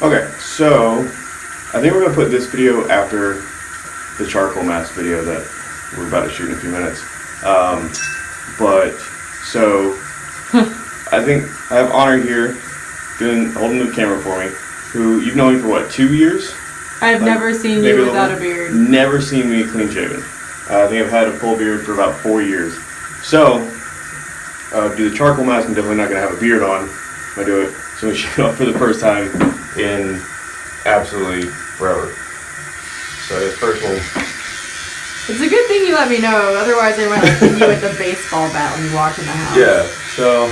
Okay, so I think we're gonna put this video after the charcoal mask video that we're about to shoot in a few minutes. Um, but so I think I have honor here, doing holding the camera for me. Who you've known me for what two years? I've Like, never seen you a without a more? beard. Never seen me clean shaven. Uh, I think I've had a full beard for about four years. So, uh, do the charcoal mask. I'm definitely not gonna have a beard on I do it. So we shoot off for the first time in absolutely forever. So I guess first we'll It's a good thing you let me know, otherwise I might have hit you with a baseball bat when you walk in the house. Yeah, so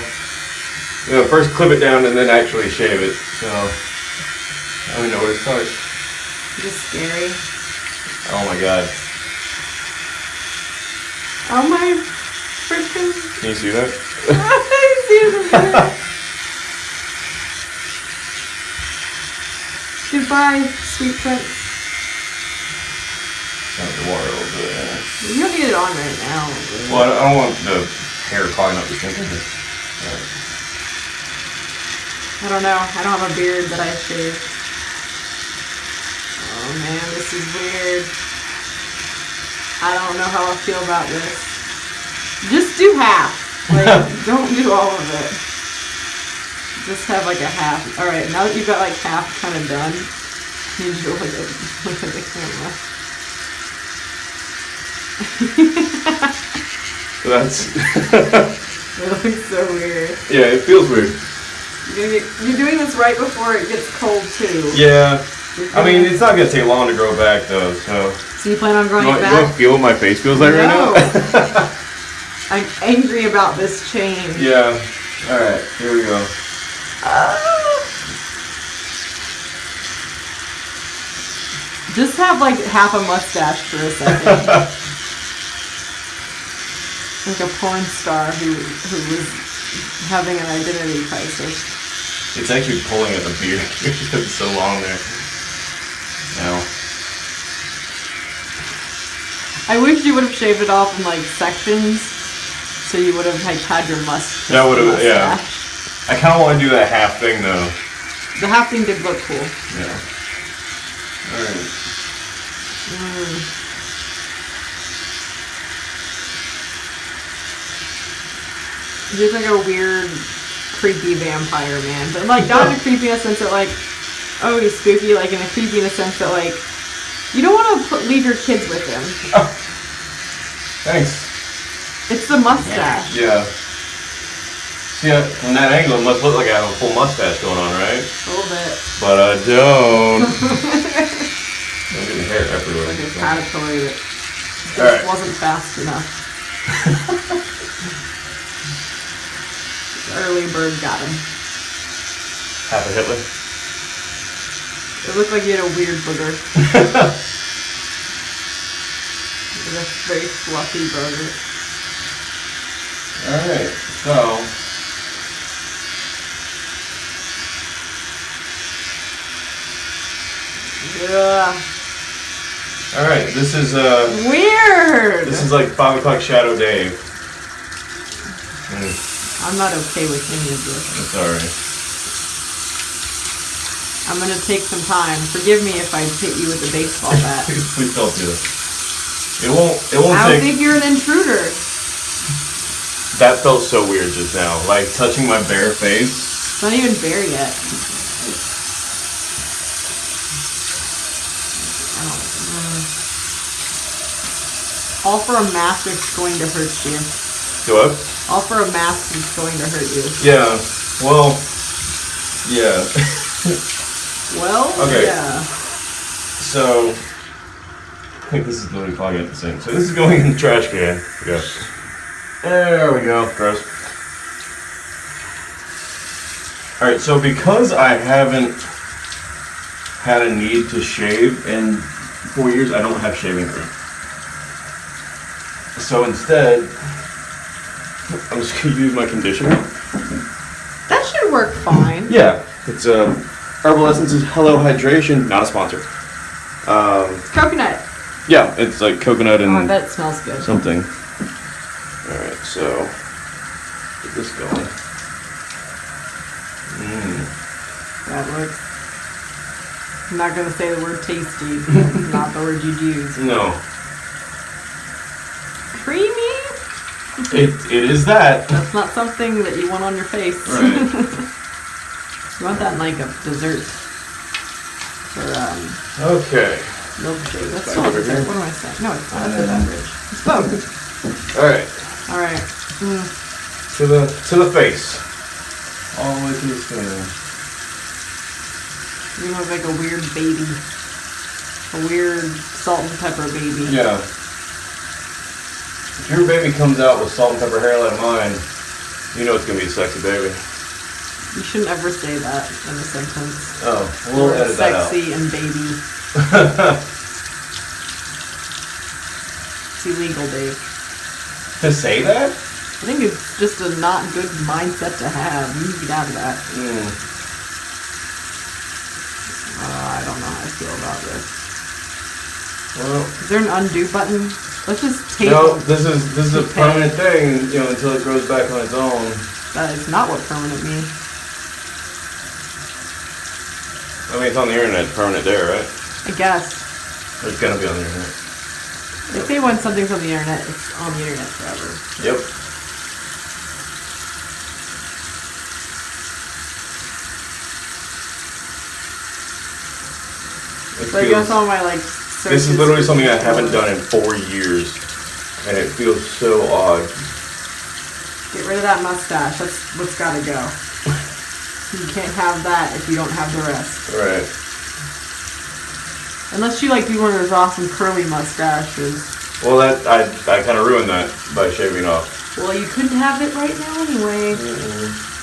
you know, first clip it down and then actually shave it. So I don't know where to start. Just scary. Oh my god. Oh my freaking. Can you see that? I see the Goodbye, sweet prince. Got the water little bit. You don't need it on right now. Well, I don't- want the hair clogging up the skin. I don't know. I don't have a beard that I shave. Oh man, this is weird. I don't know how I feel about this. Just do half. Like, don't do all of it. Just have like a half. All right, now that you've got like half kind of done, you to look at look at the camera. That's It looks so weird. yeah, it feels weird. You're, you're doing this right before it gets cold too. Yeah, I mean it's not gonna take long to grow back though. So So you plan on growing you it want, you want to feel what my face feels like No. right now? I'm angry about this change. yeah. All right, here we go. Just have like half a mustache for a second. like a porn star who who was having an identity crisis. It's actually pulling at the beard. it's so long there. Now. I wish you would have shaved it off in like sections, so you would have like had your must. That would've- yeah. I kind of want to do that half thing though. The half thing did look cool. Yeah. All right. Mm. He's like a weird, creepy vampire man, but like not in a creepy in a sense that like, oh he's spooky. Like in a creepy in a sense that like, you don't want to put, leave your kids with him. Oh. Thanks. It's the mustache. Yeah. See, uh, from that angle, it must look like I have a full mustache going on, right? A little bit. But I don't. I'm getting hair everywhere. Like a caterpillar that just Alright. wasn't fast enough. Early bird got him. Half a Hitler. It looked like he had a weird booger. Like a very fluffy burger. Alright, so. Yeah. Alright, this is, uh. Weird. This is like 5 o'clock Shadow Dave. Mm, I'm not okay with any of this. I'm sorry. I'm gonna take some time. Forgive me if I hit you with a baseball bat. Please, please don't do it. It won't, it won't I don't take. think you're an intruder. That felt so weird just now. Like touching my bare face. It's not even bare yet. I don't know. All for a mask that's going to hurt you. Do what? All for a mask that's going to hurt you. Yeah. Well. Yeah. Well, Okay. yeah. So. I think this is literally clogging up the sink. So this is going in the trash can. Yeah. There we go. Gross. All right. So because I haven't had a need to shave in four years, I don't have shaving cream. So instead, I'm just gonna use my conditioner. That should work fine. Yeah, it's uh, Herbal Essences Hello Hydration, not a sponsor. Um, Coconut. yeah, it's like coconut and Oh, I bet it smells good. something. All right, so get this going. Mm. That looks. I'm not gonna say the word tasty. Not the word you'd use. No. It, it is that. That's not something that you want on your face. Right. you want that in like a dessert or um, Okay. milkshake. That's Back still a dessert. What am I saying? No, it's not. That's a beverage. It's both. Alright. All right. Mm. To the to the face. All the way to the skin. You look like a weird baby. A weird salt and pepper baby. Yeah. If your baby comes out with salt and pepper hair like mine, you know it's gonna be a sexy baby. You shouldn't ever say that in a sentence. Oh, we'll edit that out. sexy and baby. It's illegal, Dave. to say that? I think it's just a not good mindset to have. You need to get out of that. Mm. Uh, I don't know how I feel about this. Well, Is there an undo button? Let's just tape no, this is this is a Okay. permanent thing, you know, until it grows back on its own. That is not what permanent means. I mean, it's on the internet, it's permanent there, right? I guess. It's gonna be on the internet. If they say when something's on the internet, it's on the internet forever. Yep. It So I guess all my like this is literally something I haven't done in four years, and it feels so odd. Get rid of that mustache. That's what's gotta go. You can't have that if you don't have the rest. Right. Unless you like do one of those awesome curly mustaches. Well, that I I kind of ruined that by shaving off. Well, you couldn't have it right now anyway. All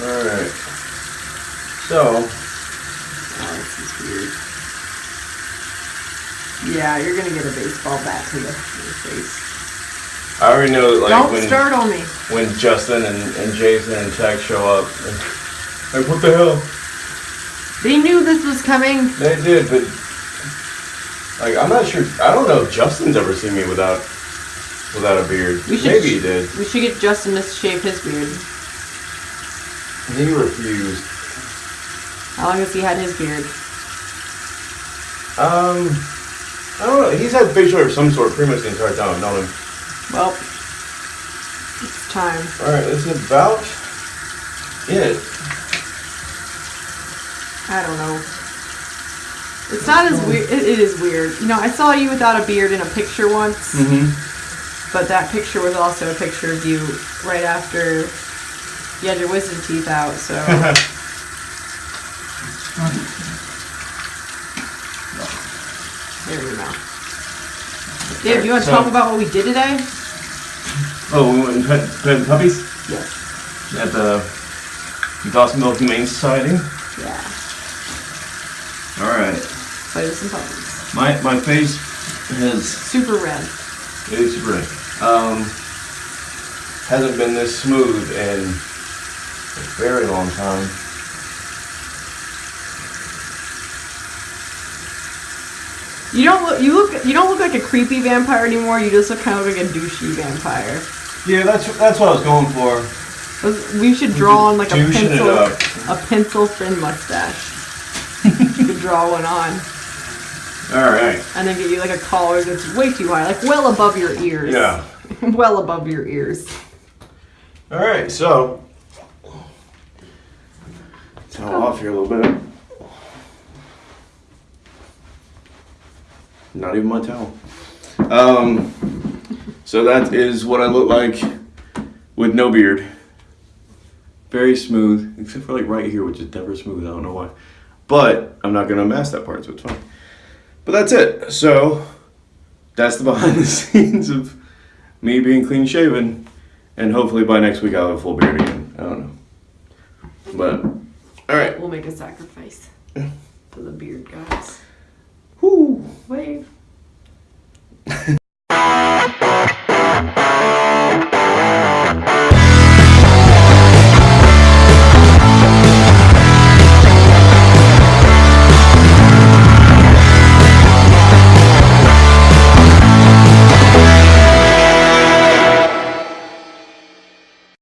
right. So Oh, this is weird. Yeah, you're gonna get a baseball bat to the to your face. I already know, like Don't when startle me. when Justin and, and Jason and Tech show up, like what the hell? They knew this was coming. They did, but like I'm not sure. I don't know if Justin's ever seen me without without a beard. Maybe he did. We should get Justin to shave his beard. He refused. How long has he had his beard? Um, I don't know. He's had facial hair of some sort pretty much the entire time I've known him. Well, it's time. All right, that's about it. I don't know. It's not as weird. It, it is weird. You know, I saw you without a beard in a picture once, Mm-hmm. but that picture was also a picture of you right after you had your wisdom teeth out. So there we go. Dave, you want to So- talk about what we did today? oh, we went and pet, pet puppies Yes. at the Dawsonville Humane Society. Yeah. All right. Play with some puppies. My my face has Super red. It is super red. Um, hasn't been this smooth in a very long time. You don't look. You look. You don't look like a creepy vampire anymore. You just look kind of like a douchey vampire. Yeah, that's that's what I was going for. We should draw on like a pencil, a pencil thin mustache. you could draw one on, All right. and then get you like a collar that's way too high, like well above your ears. Yeah. well above your ears. All right. So, towel off here a little bit. Not even my towel. Um, so that is what I look like with no beard. Very smooth, except for like right here, which is never smooth. I don't know why. But I'm not gonna mask that part, so it's fine. But that's it. So that's the behind the scenes of me being clean shaven, and hopefully by next week I'll have a full beard again. I don't know. But all right. We'll make a sacrifice for the beard guys. Whoo. Wave.